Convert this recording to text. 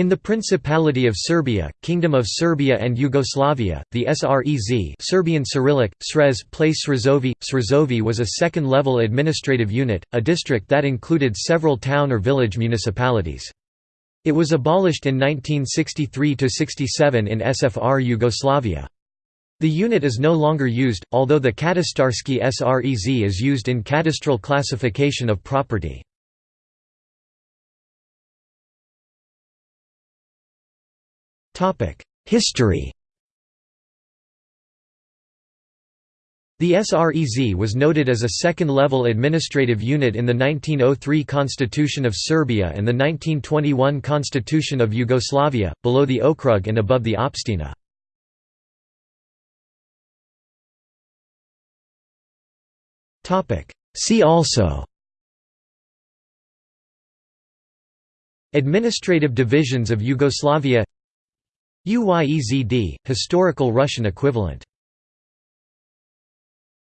In the Principality of Serbia, Kingdom of Serbia and Yugoslavia, the SREZ Serbian Cyrillic, Srez place Srezovi, Srezovi was a second-level administrative unit, a district that included several town or village municipalities. It was abolished in 1963–67 in SFR Yugoslavia. The unit is no longer used, although the Katastarski SREZ is used in cadastral classification of property. History The SREZ was noted as a second-level administrative unit in the 1903 Constitution of Serbia and the 1921 Constitution of Yugoslavia, below the Okrug and above the Opština. See also Administrative divisions of Yugoslavia UYEZD, historical Russian equivalent